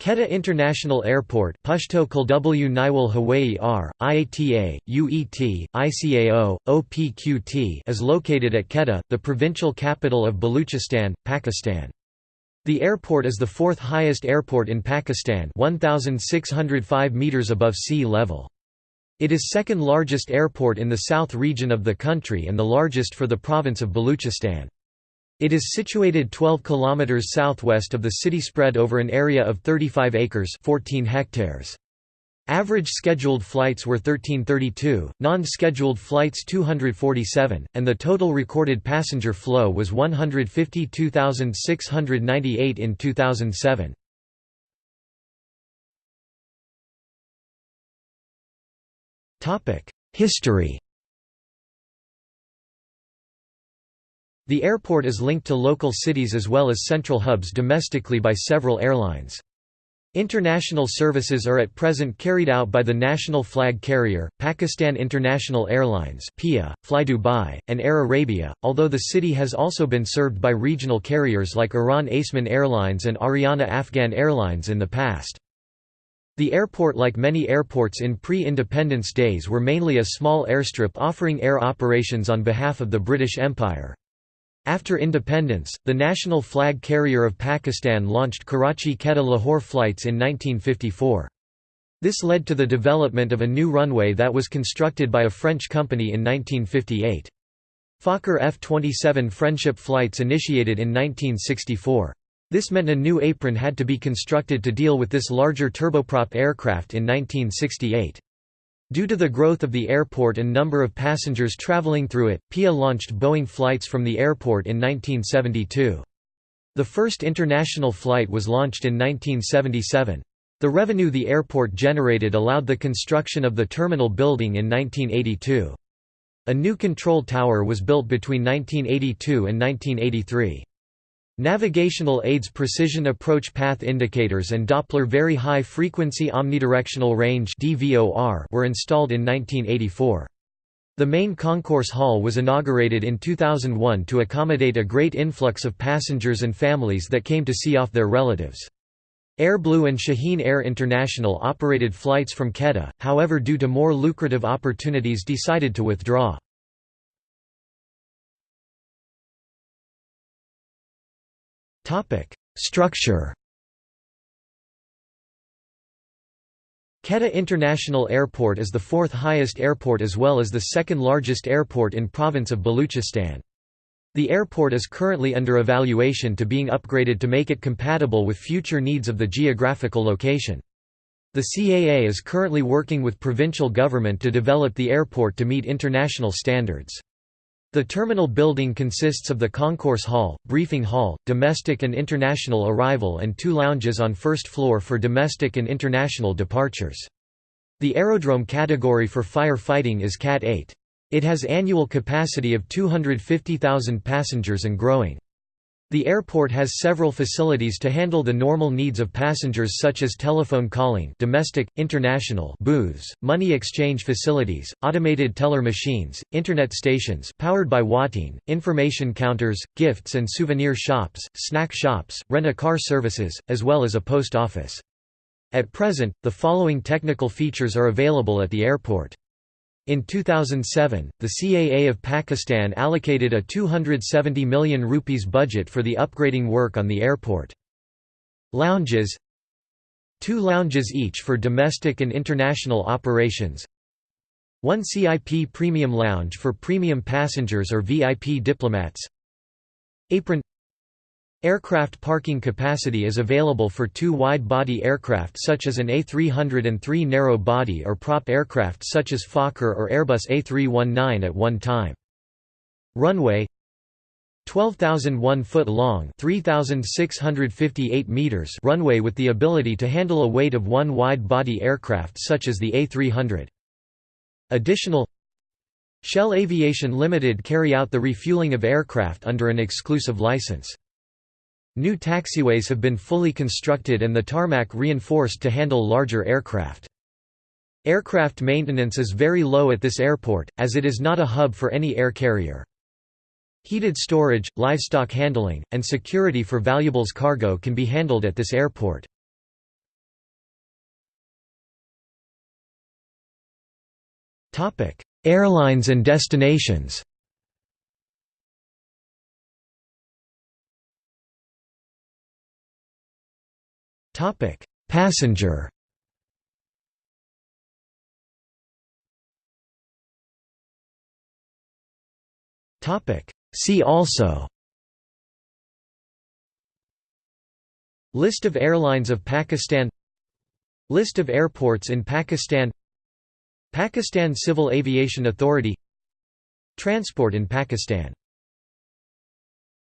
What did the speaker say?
Quetta International Airport Pashto R, IATA, UET, ICAO, OPQT is located at Quetta, the provincial capital of Baluchistan, Pakistan. The airport is the fourth highest airport in Pakistan 1,605 metres above sea level. It is second largest airport in the south region of the country and the largest for the province of Baluchistan. It is situated 12 km southwest of the city spread over an area of 35 acres 14 hectares. Average scheduled flights were 1332, non-scheduled flights 247, and the total recorded passenger flow was 152,698 in 2007. History The airport is linked to local cities as well as central hubs domestically by several airlines. International services are at present carried out by the national flag carrier, Pakistan International Airlines (PIA), Fly Dubai, and Air Arabia, although the city has also been served by regional carriers like Iran Aseman Airlines and Ariana Afghan Airlines in the past. The airport like many airports in pre-independence days were mainly a small airstrip offering air operations on behalf of the British Empire. After independence, the national flag carrier of Pakistan launched Karachi-Quetta-Lahore flights in 1954. This led to the development of a new runway that was constructed by a French company in 1958. Fokker F-27 Friendship flights initiated in 1964. This meant a new apron had to be constructed to deal with this larger turboprop aircraft in 1968. Due to the growth of the airport and number of passengers traveling through it, PIA launched Boeing flights from the airport in 1972. The first international flight was launched in 1977. The revenue the airport generated allowed the construction of the terminal building in 1982. A new control tower was built between 1982 and 1983. Navigational aids precision approach path indicators and Doppler Very High Frequency Omnidirectional Range were installed in 1984. The main concourse hall was inaugurated in 2001 to accommodate a great influx of passengers and families that came to see off their relatives. AirBlue and Shaheen Air International operated flights from Quetta, however due to more lucrative opportunities decided to withdraw. Structure Quetta International Airport is the fourth highest airport as well as the second largest airport in province of Baluchistan. The airport is currently under evaluation to being upgraded to make it compatible with future needs of the geographical location. The CAA is currently working with provincial government to develop the airport to meet international standards. The terminal building consists of the concourse hall, briefing hall, domestic and international arrival and two lounges on first floor for domestic and international departures. The aerodrome category for firefighting is Cat 8. It has annual capacity of 250,000 passengers and growing. The airport has several facilities to handle the normal needs of passengers such as telephone calling domestic, international booths, money exchange facilities, automated teller machines, internet stations powered by Wateen, information counters, gifts and souvenir shops, snack shops, rent-a-car services, as well as a post office. At present, the following technical features are available at the airport. In 2007, the CAA of Pakistan allocated a 270 million rupees budget for the upgrading work on the airport. Lounges Two lounges each for domestic and international operations One CIP Premium Lounge for premium passengers or VIP diplomats Apron Aircraft parking capacity is available for two wide-body aircraft such as an A300 and three narrow-body or prop aircraft such as Fokker or Airbus A319 at one time. Runway 12,001 foot long 3,658 meters runway with the ability to handle a weight of one wide-body aircraft such as the A300. Additional Shell Aviation Limited carry out the refueling of aircraft under an exclusive license. New taxiways have been fully constructed and the tarmac reinforced to handle larger aircraft. Aircraft maintenance is very low at this airport, as it is not a hub for any air carrier. Heated storage, livestock handling, and security for valuables cargo can be handled at this airport. Airlines and destinations Passenger. Topic: See also. List of airlines of Pakistan. List of airports in Pakistan. Pakistan Civil Aviation Authority. Transport in Pakistan